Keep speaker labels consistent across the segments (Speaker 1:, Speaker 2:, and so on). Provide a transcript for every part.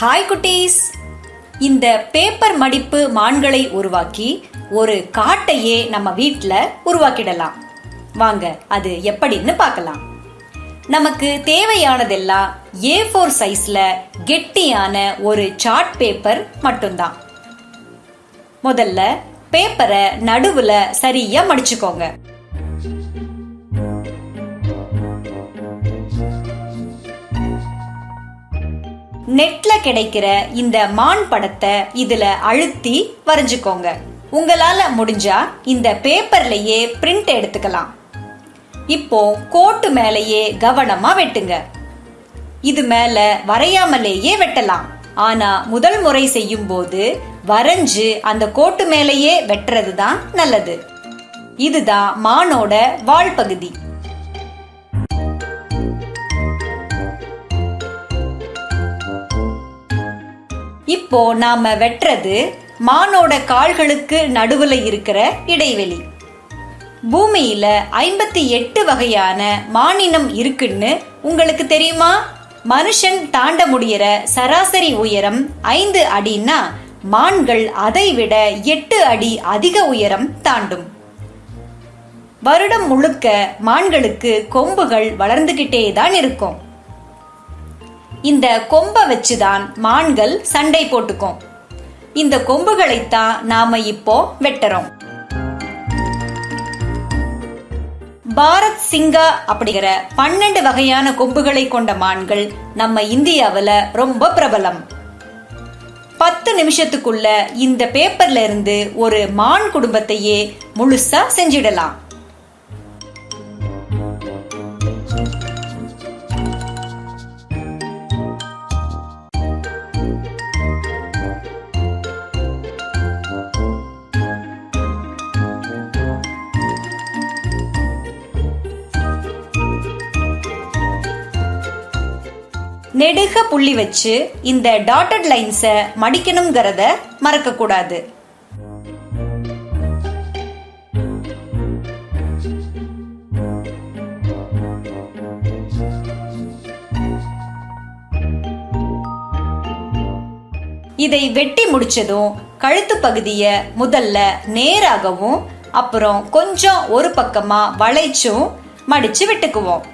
Speaker 1: Hi குட்டீஸ். இந்த paper மடிப்பு மான்களை உருவாக்கி ஒரு காட்டையே நம்ம வீட்டில் உருவாக்கிடலாம். வாங்க அது எப்படின்னு பார்க்கலாம். நமக்கு தேவையானதெல்லாம் ஏ ஃபோர் சைஸ்ல கெட்டியான ஒரு சார்ட் பேப்பர் மட்டும்தான். முதல்ல பேப்பரை நடுவுல சரியா மடிச்சுக்கோங்க. நெட்ல கிடைக்கிற இந்த மான் படத்தை இதுல அழுத்தி வரைஞ்சுக்கோங்க. உங்களால முடிஞ்சா இந்த பேப்பர்லயே பிரிண்ட் எடுத்துக்கலாம். இப்போ கோட்டு மேலேயே கவனமா வெட்டுங்க. இது மேல வரையாமலேயே வெட்டலாம். ஆனா முதல் முறை செய்யும் போது வரைஞ்சு அந்த கோட்டு மேலேயே வெட்டுறது தான் நல்லது. இதுதான் மானோட வால் பகுதி. இப்போ நாம வெட்டுறது மானோட கால்களுக்கு நடுவுல இருக்கிற இடைவெளி. பூமியில ஐம்பத்தி எட்டு வகையான மானினம் இருக்குன்னு உங்களுக்கு தெரியுமா? மனுஷன் தாண்ட முடியற சராசரி உயரம் ஐந்து அடின்னா மான்கள் அதை விட எட்டு அடி அதிக உயரம் தாண்டும். வருடம் முழுக்க மான்களுக்கு கொம்புகள் வளர்ந்துகிட்டே தான் இருக்கும். இந்த கொம்பை வச்சுதான் மான்கள் சண்டை போட்டுக்கும். இந்த கொம்புகளைத்தான் நாம இப்போ வெட்டுறோம். பாரத் சிங்கா அப்படிங்கிற பன்னெண்டு வகையான கொம்புகளை கொண்ட மான்கள் நம்ம இந்தியாவில் ரொம்ப பிரபலம். பத்து நிமிஷத்துக்குள்ள இந்த பேப்பர்ல இருந்து ஒரு மான் குடும்பத்தையே முழுசா செஞ்சிடலாம். நெடுக புள்ளி வச்சு இந்த டாட்டட் லைன்ஸை மடிக்கணுங்கிறத மறக்க கூடாது இதை வெட்டி முடிச்சதும் கழுத்து பகுதிய முதல்ல நேராகவும் அப்புறம் கொஞ்சம் ஒரு பக்கமா வளைச்சும் மடிச்சு விட்டுக்குவோம்.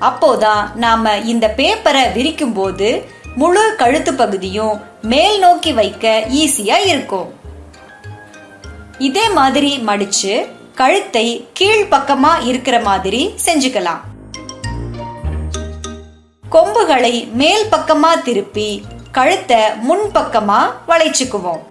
Speaker 1: அப்போதான் நாம இந்த பேப்பரை விரிக்கும் போது முழு கழுத்து பகுதியும் மேல் நோக்கி வைக்க ஈஸியா இருக்கும். இதே மாதிரி மடிச்சு கழுத்தை கீழ் பக்கமா இருக்கிற மாதிரி செஞ்சுக்கலாம். கொம்புகளை மேல் பக்கமா திருப்பி கழுத்தை முன் பக்கமா வளைச்சுக்குவோம்.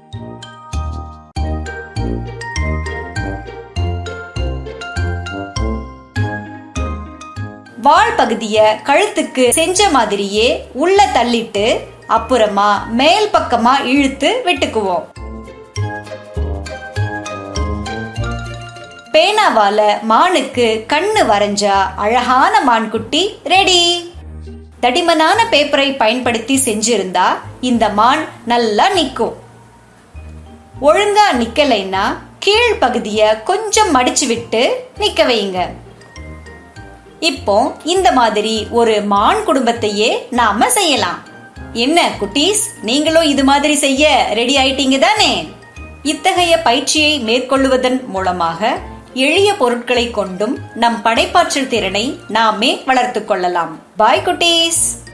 Speaker 1: வால் பகுதிய கழுத்துக்கு செஞ்ச மாதிரியே உள்ள தள்ளிட்டு அப்புறமா மேல் பக்கமா இழுத்து விட்டுக்குவோம். பேனாவால மானுக்கு கண்ணு வரைஞ்சா அழகான மான்குட்டி ரெடி தடிமனான பேப்பரை பயன்படுத்தி செஞ்சிருந்தா இந்த மான் நல்லா நிக்கும். ஒழுங்கா நிக்கலைன்னா கீழ் பகுதிய கொஞ்சம் மடிச்சு விட்டு நிக்க வைங்க இப்போ இந்த மாதிரி ஒரு மான் குடும்பத்தையே நாம செய்யலாம். என்ன குட்டீஸ்? நீங்களும் இது மாதிரி செய்ய ரெடி ஆயிட்டீங்க தானே? இத்தகைய பயிற்சியை மேற்கொள்வதன் மூலமாக எளிய பொருட்களை கொண்டும் நம் படைப்பாற்றல் திறனை நாமே வளர்த்து கொள்ளலாம். பாய் குட்டீஸ்!